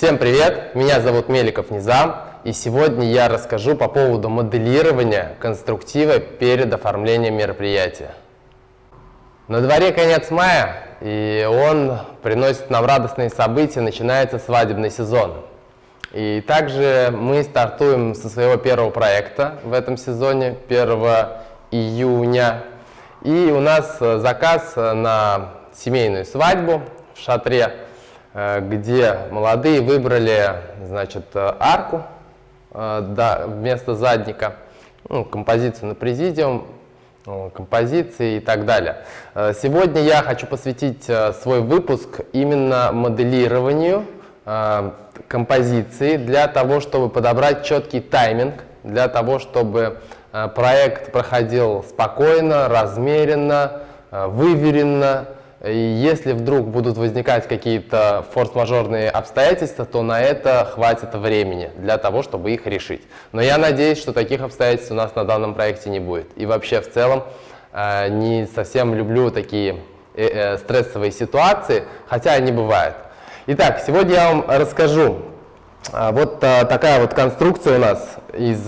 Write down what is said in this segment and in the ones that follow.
Всем привет! Меня зовут Меликов Низам, и сегодня я расскажу по поводу моделирования конструктива перед оформлением мероприятия. На дворе конец мая, и он приносит нам радостные события, начинается свадебный сезон. И также мы стартуем со своего первого проекта в этом сезоне, 1 июня. И у нас заказ на семейную свадьбу в шатре Э, где молодые выбрали значит, э, арку э, да, вместо задника, ну, композицию на президиум, композиции и так далее. Сегодня я хочу посвятить свой выпуск именно моделированию композиции для того, чтобы подобрать четкий тайминг, для того, чтобы проект проходил спокойно, размеренно, выверенно, и если вдруг будут возникать какие-то форс-мажорные обстоятельства, то на это хватит времени для того, чтобы их решить. Но я надеюсь, что таких обстоятельств у нас на данном проекте не будет. И вообще в целом э, не совсем люблю такие э, э, стрессовые ситуации, хотя они бывают. Итак, сегодня я вам расскажу. Вот такая вот конструкция у нас из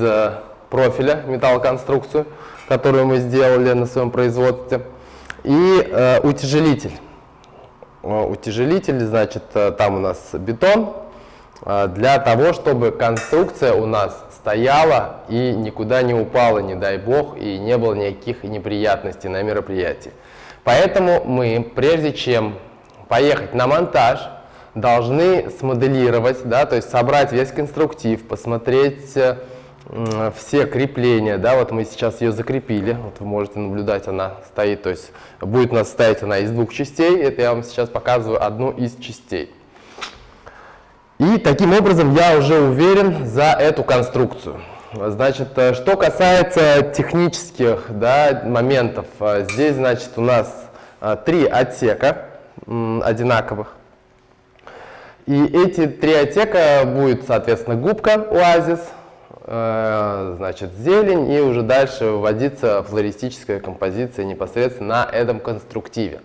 профиля, металлоконструкцию, которую мы сделали на своем производстве. И э, утяжелитель. Утяжелитель, значит, э, там у нас бетон, э, для того, чтобы конструкция у нас стояла и никуда не упала, не дай бог, и не было никаких неприятностей на мероприятии. Поэтому мы, прежде чем поехать на монтаж, должны смоделировать, да, то есть собрать весь конструктив, посмотреть э, все крепления, да, вот мы сейчас ее закрепили, вот вы можете наблюдать, она стоит, то есть будет у нас стоять она из двух частей, это я вам сейчас показываю одну из частей. И таким образом я уже уверен за эту конструкцию. Значит, э, что касается технических да, моментов, э, здесь, значит, у нас э, три отсека одинаковых. И эти три отсека будет, соответственно, губка оазис, значит, зелень, и уже дальше вводится флористическая композиция непосредственно на этом конструктиве.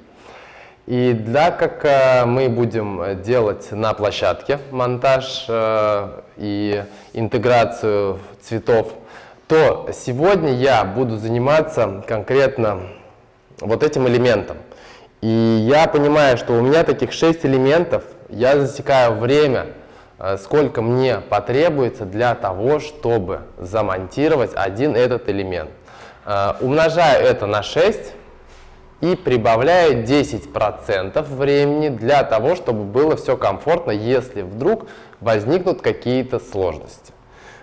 И для как э, мы будем делать на площадке монтаж э, и интеграцию цветов, то сегодня я буду заниматься конкретно вот этим элементом. И я понимаю, что у меня таких 6 элементов, я засекаю время, Э, сколько мне потребуется для того, чтобы замонтировать один этот элемент. Э, умножаю это на 6 и прибавляю 10% времени для того, чтобы было все комфортно, если вдруг возникнут какие-то сложности.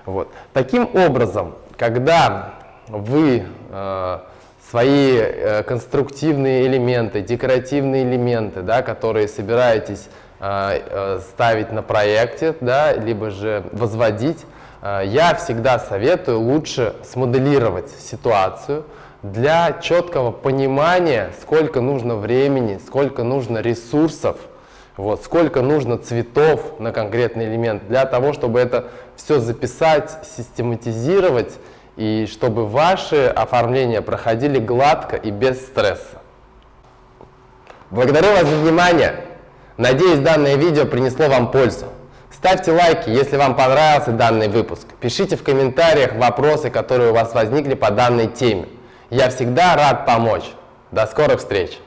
Вот. Таким образом, когда вы э, свои э, конструктивные элементы, декоративные элементы, да, которые собираетесь Э, э, ставить на проекте, да, либо же возводить, э, я всегда советую лучше смоделировать ситуацию для четкого понимания, сколько нужно времени, сколько нужно ресурсов, вот, сколько нужно цветов на конкретный элемент, для того, чтобы это все записать, систематизировать, и чтобы ваши оформления проходили гладко и без стресса. Благодарю вас за внимание! Надеюсь, данное видео принесло вам пользу. Ставьте лайки, если вам понравился данный выпуск. Пишите в комментариях вопросы, которые у вас возникли по данной теме. Я всегда рад помочь. До скорых встреч!